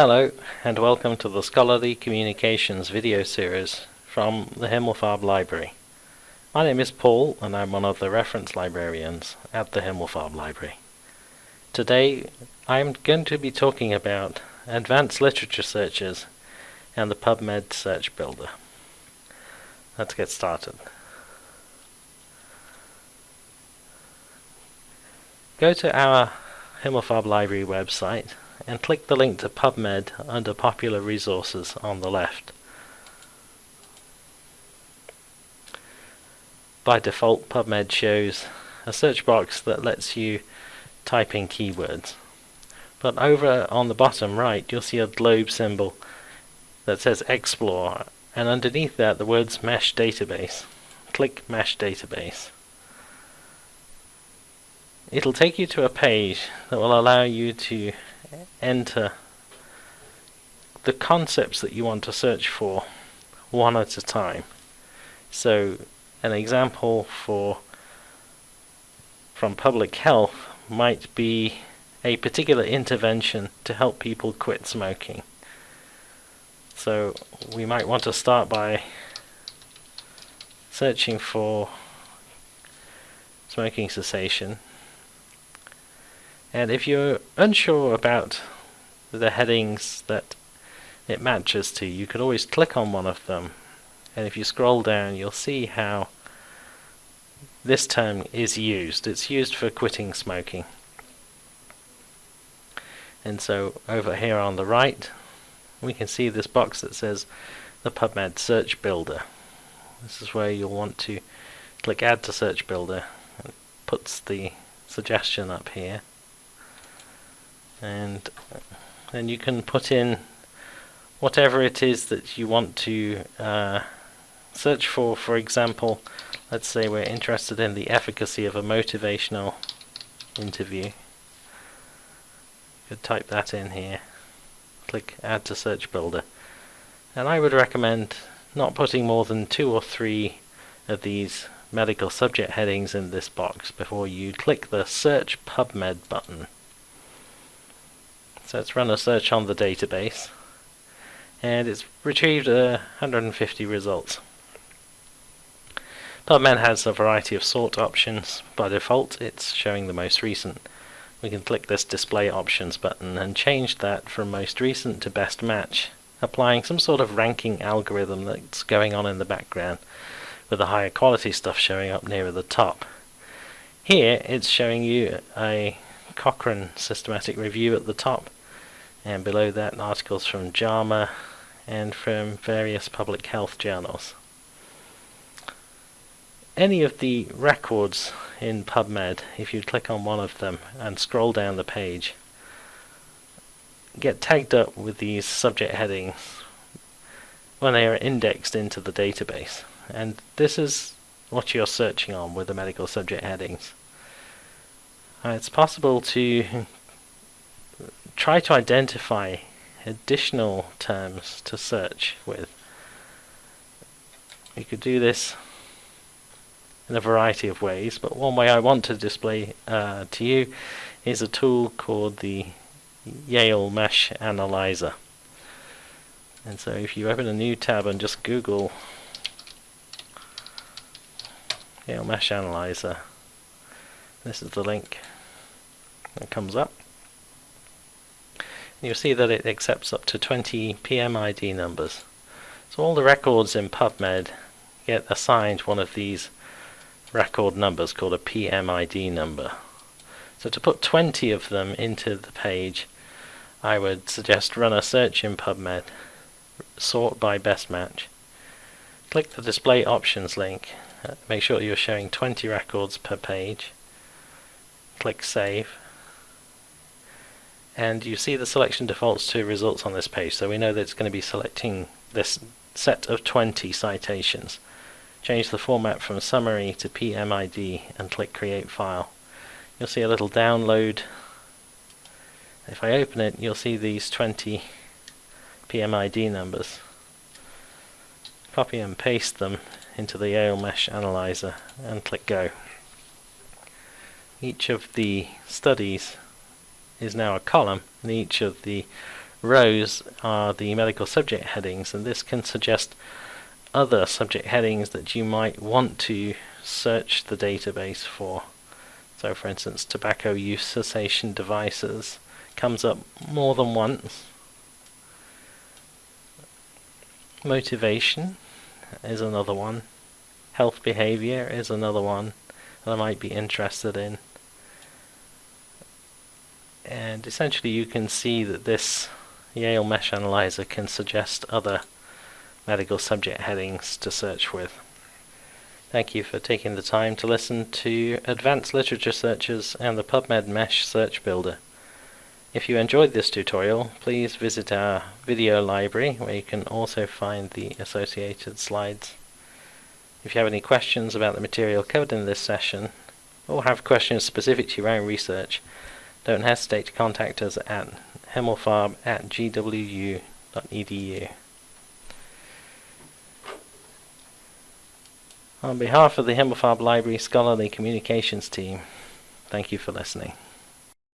Hello and welcome to the Scholarly Communications video series from the Himmelfarb Library. My name is Paul and I'm one of the reference librarians at the Himmelfarb Library. Today I'm going to be talking about advanced literature searches and the PubMed search builder. Let's get started. Go to our Himmelfarb Library website and click the link to PubMed under Popular Resources on the left. By default PubMed shows a search box that lets you type in keywords. But over on the bottom right you'll see a globe symbol that says Explore and underneath that the words Mesh Database. Click Mesh Database. It'll take you to a page that will allow you to enter the concepts that you want to search for one at a time. So an example for from public health might be a particular intervention to help people quit smoking. So we might want to start by searching for smoking cessation and if you're unsure about the headings that it matches to, you could always click on one of them. And if you scroll down, you'll see how this term is used. It's used for quitting smoking. And so over here on the right, we can see this box that says the PubMed Search Builder. This is where you'll want to click Add to Search Builder. It puts the suggestion up here and then you can put in whatever it is that you want to uh, search for. For example, let's say we're interested in the efficacy of a motivational interview. You could type that in here. Click Add to Search Builder. And I would recommend not putting more than two or three of these medical subject headings in this box before you click the Search PubMed button. So let's run a search on the database and it's retrieved uh, 150 results. PubMed has a variety of sort options. By default it's showing the most recent. We can click this display options button and change that from most recent to best match applying some sort of ranking algorithm that's going on in the background with the higher quality stuff showing up nearer the top. Here it's showing you a Cochrane systematic review at the top and below that articles from JAMA and from various public health journals. Any of the records in PubMed, if you click on one of them and scroll down the page, get tagged up with these subject headings when they are indexed into the database. And this is what you're searching on with the medical subject headings. Uh, it's possible to try to identify additional terms to search with. You could do this in a variety of ways, but one way I want to display uh, to you is a tool called the Yale Mesh Analyzer. And so if you open a new tab and just Google Yale Mesh Analyzer, this is the link that comes up you'll see that it accepts up to 20 PMID numbers. So all the records in PubMed get assigned one of these record numbers called a PMID number. So to put 20 of them into the page, I would suggest run a search in PubMed, sort by best match. Click the display options link, uh, make sure you're showing 20 records per page. Click save and you see the selection defaults to results on this page. So we know that it's going to be selecting this set of 20 citations. Change the format from summary to PMID and click create file. You'll see a little download. If I open it you'll see these 20 PMID numbers. Copy and paste them into the Yale Mesh Analyzer and click go. Each of the studies is now a column and each of the rows are the medical subject headings, and this can suggest other subject headings that you might want to search the database for. So for instance, tobacco use cessation devices comes up more than once. Motivation is another one. Health behavior is another one that I might be interested in. And essentially you can see that this Yale Mesh Analyzer can suggest other medical subject headings to search with. Thank you for taking the time to listen to Advanced Literature Searches and the PubMed Mesh Search Builder. If you enjoyed this tutorial, please visit our video library where you can also find the associated slides. If you have any questions about the material covered in this session, or have questions specific to your own research, don't hesitate to contact us at himmelfarb at gwu.edu. On behalf of the Himmelfarb Library Scholarly Communications team, thank you for listening.